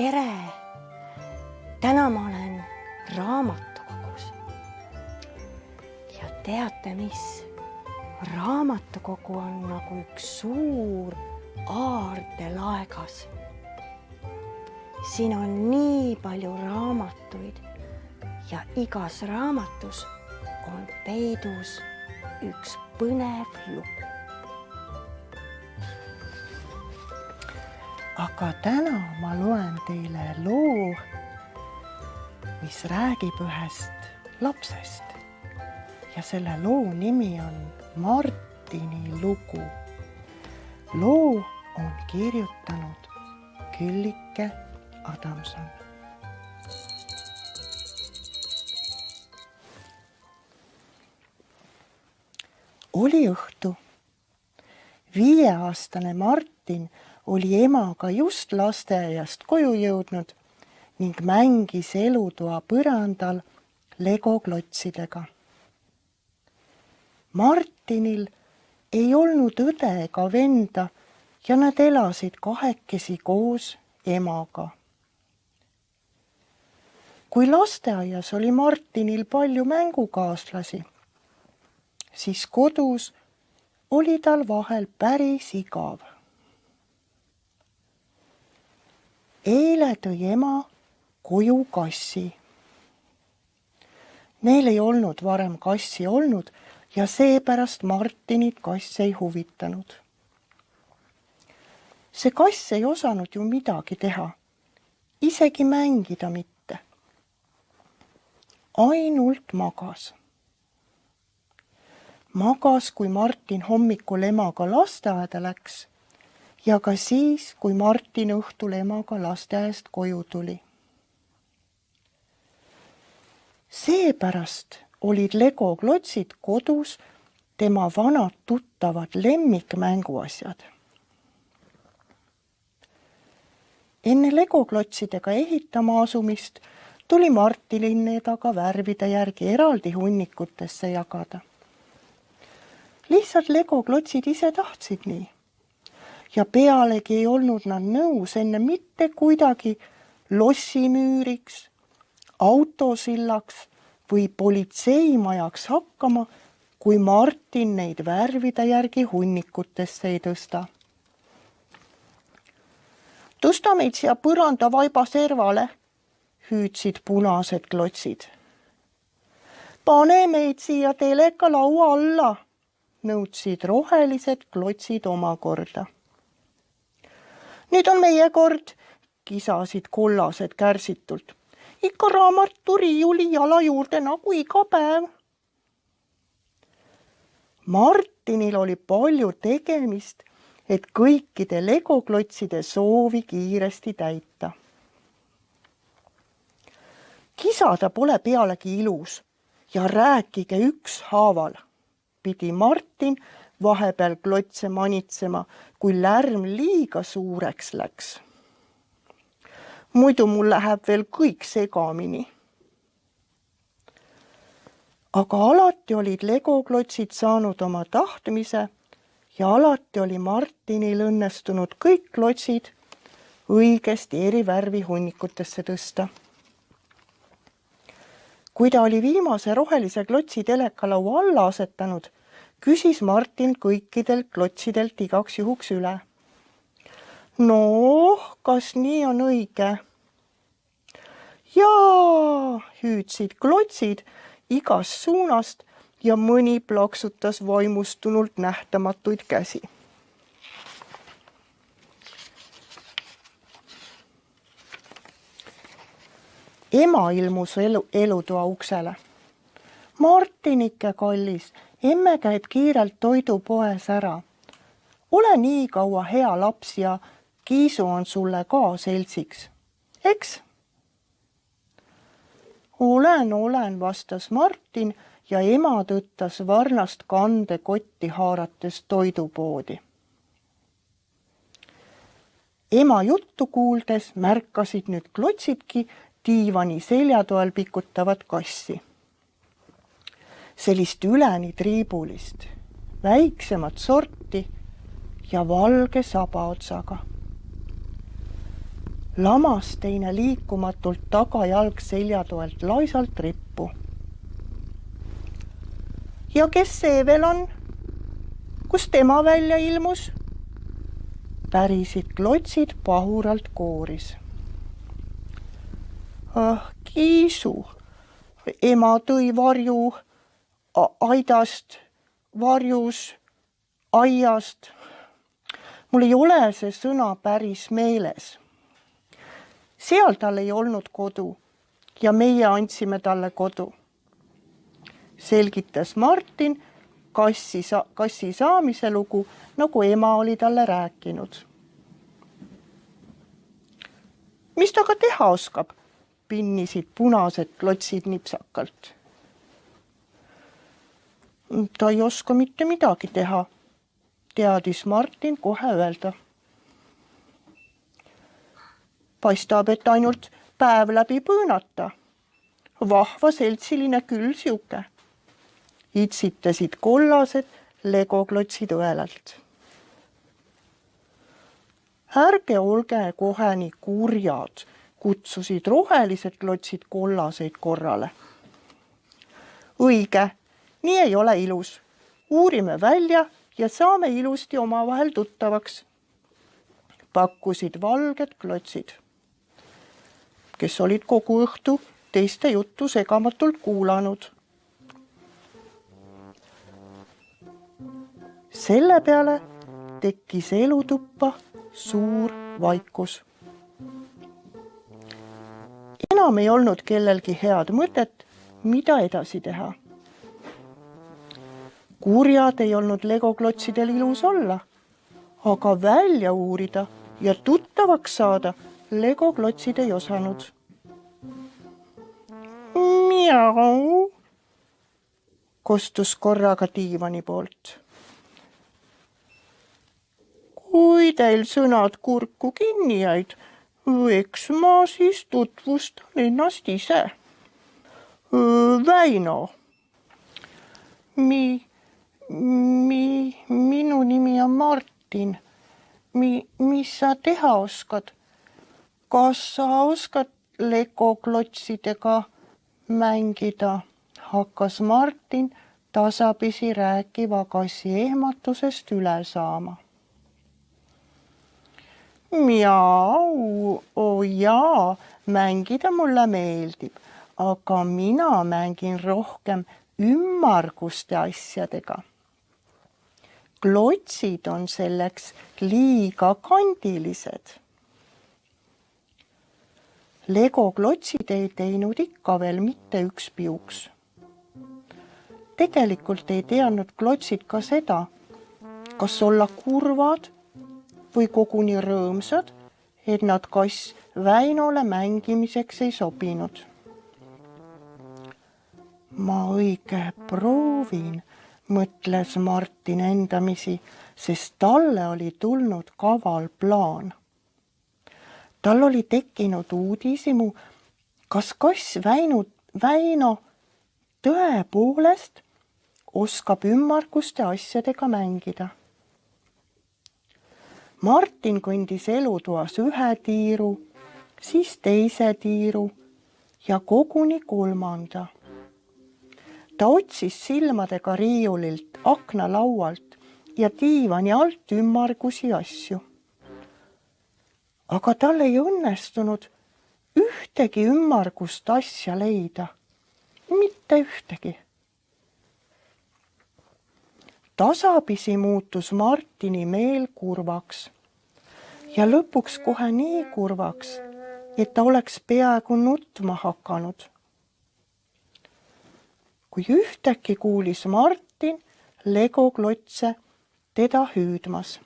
tere! täna ma olen raamatukogus. ja teate, mis? raamatukogu on nagu üks suur aardelaegas. siin on nii palju raamatuid ja igas raamatus on peidus üks põnev lugu. Aga täna ma loen teile loo, mis räägib ühest lapsest ja selle loo nimi on Martini lugu. loo on kirjutanud Küllike Adamson. oli õhtu. viieaastane Martin oli emaga just lasteaiast koju jõudnud ning mängis elutoa põrandal legoklotsidega. Martinil ei olnud õde ega venda ja nad elasid kahekesi koos emaga. kui lasteaias oli Martinil palju mängukaaslasi, siis kodus oli tal vahel päris igav. Eile tõi ema koju kassi. Neil ei olnud varem kassi olnud ja seepärast Martinit kass ei huvitanud. see kass ei osanud ju midagi teha, isegi mängida mitte. ainult magas. magas, kui Martin hommikul emaga lasteaeda läks ja ka siis, kui Martin õhtul emaga lasteaiast koju tuli. seepärast olid legoklotsid kodus tema vanad tuttavad lemmikmänguasjad. enne legoklotsidega ehitama asumist tuli Martinil need aga värvide järgi eraldi hunnikutesse jagada. lihtsalt legoklotsid ise tahtsid nii. Ja pealegi ei olnud nad nõus enne mitte kuidagi lossimüüriks, autosillaks või politseimajaks hakkama, kui Martin neid värvide järgi hunnikutesse ei tõsta. tõsta meid siia põrandavaiba servale, hüüdsid punased klotsid. pane meid siia teleka laua alla, nõudsid rohelised klotsid omakorda. Nüüd on meie kord, kisasid kollased kärsitult ikka raamaturiiuli jala juurde nagu iga päev. Martinil oli palju tegemist, et kõikide legoklotside soovi kiiresti täita. kisada pole pealegi ilus ja rääkige ükshaaval, pidi Martin vahepeal klotse manitsema, kui lärm liiga suureks läks muidu mul läheb veel kõik segamini. aga alati olid legoklotsid saanud oma tahtmise ja alati oli Martinil õnnestunud kõik klotsid õigesti eri värvi hunnikutesse tõsta. kui ta oli viimase rohelise klotsi telekalaua alla asetanud, küsis Martin kõikidelt klotsidelt igaks juhuks üle noh, kas nii on õige? jaa, hüüdsid klotsid igast suunast ja mõni plaksutas vaimustunult nähtamatuid käsi. ema ilmus elu, elutoa uksele. Martinike kallis, emme käib kiirelt toidupoes ära. ole nii kaua hea laps ja Kiisu on sulle ka seltsiks, eks? olen, olen, vastas Martin ja ema tõttas varnast kandekotti haarates toidupoodi. ema juttu kuuldes märkasid nüüd klotsidki diivani seljatoel pikutavat kassi. Sellist üleni triibulist, väiksemat sorti ja valge sabaotsaga lamas teine liikumatult tagajalg selja toelt laisalt rippu. ja kes see veel on? kust tema välja ilmus? pärisid klotsid pahuralt kooris. ah, Kiisu, ema tõi varju aidast, varjus, aiast. mul ei ole see sõna päris meeles. seal tal ei olnud kodu ja meie andsime talle kodu. selgitas Martin kassi, kassi saamise lugu, nagu ema oli talle rääkinud. mis ta aga teha oskab? pinnisid punased klotsid nipsakalt. Ta ei oska mitte midagi teha, teadis Martin kohe öelda. paistab, et ainult päev läbi põõnata. vahva seltsiline küll sihuke itsitasid kollased legoklotsid õelalt. ärge olge kohe nii kurjad, kutsusid rohelised klotsid kollaseid korrale. õige, nii ei ole ilus. uurime välja ja saame ilusti omavahel tuttavaks. pakkusid valged klotsid, kes olid kogu õhtu teiste juttu segamatult kuulanud selle peale tekkis elutuppa suur vaikus. enam ei olnud kellelgi head mõtet, mida edasi teha. Kurjad ei olnud legoklotsidel ilus olla, aga välja uurida ja tuttavaks saada legoklotsid ei osanud. Miau, kostus korraga diivani poolt kui teil sõnad kurku kinni jäid, eks ma siis tutvustan ennast ise. Väino. Mi, mi, minu nimi on Martin. Mi, mis sa teha oskad? kas sa oskad legoklotsidega mängida? hakkas Martin tasapisi rääkiva kassi ehmatusest üle saama Miau, oo jaa, mängida mulle meeldib, aga mina mängin rohkem ümmarguste asjadega. Klotsid on selleks liiga kandilised. legoklotsid ei teinud ikka veel mitte üks piuks. tegelikult ei teadnud klotsid ka seda, kas olla kurvad või koguni rõõmsad, et nad kass Väinole mängimiseks ei sobinud. ma õige proovin, mõtles Martin endamisi, sest talle oli tulnud kaval plaan. tal oli tekkinud uudishimu, kas kass Väinu, Väino tõepoolest oskab ümmarguste asjadega mängida Martin kõndis elutoas ühe tiiru, siis teise tiiru ja koguni kolmanda. Ta otsis silmadega riiulilt, aknalaualt ja diivani alt ümmargusi asju. aga tal ei õnnestunud ühtegi ümmargust asja leida, mitte ühtegi tasapisi muutus Martini meel kurvaks ja lõpuks kohe nii kurvaks, et ta oleks peaaegu nutma hakanud. Kui ühtäkki kuulis Martin legoklotse teda hüüdmas.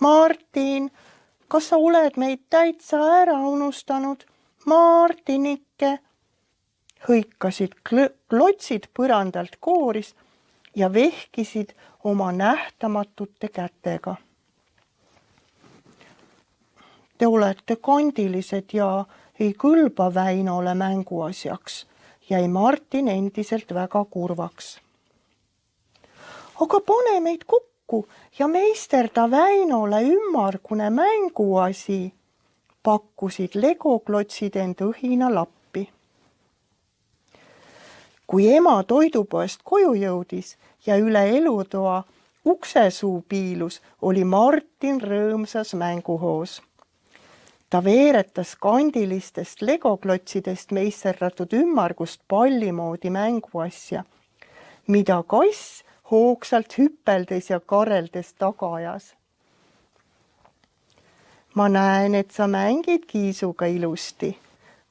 Martin, kas sa oled meid täitsa ära unustanud? Martinike, hõikasid klotsid põrandalt kooris ja vehkisid oma nähtamatute kätega. Te olete kandilised ja ei kõlba Väinole mänguasjaks, jäi Martin endiselt väga kurvaks. aga pane meid kokku ja meisterda Väinole ümmargune mänguasi, pakkusid legoklotsid end õhina lappi. kui ema toidupoest koju jõudis ja üle elutoa uksesuu piilus, oli Martin rõõmsas mänguhoos. Ta veeretas kandilistest legoklotsidest meisserdatud ümmargust palli moodi mänguasja, mida kass hoogsalt hüpeldes ja kareldes taga ajas. ma näen, et sa mängid kiisuga ilusti,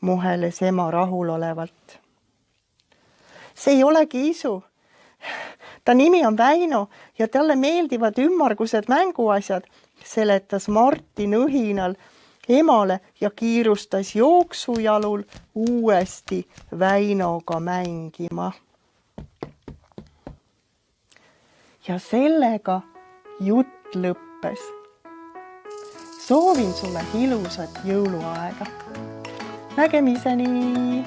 muheles ema rahulolevalt. see ei ole kiisu ta nimi on Väino ja talle meeldivad ümmargused mänguasjad, seletas Martin õhinal emale ja kiirustas jooksujalul uuesti Väinoga mängima. ja sellega jutt lõppes. soovin sulle ilusat jõuluaega. nägemiseni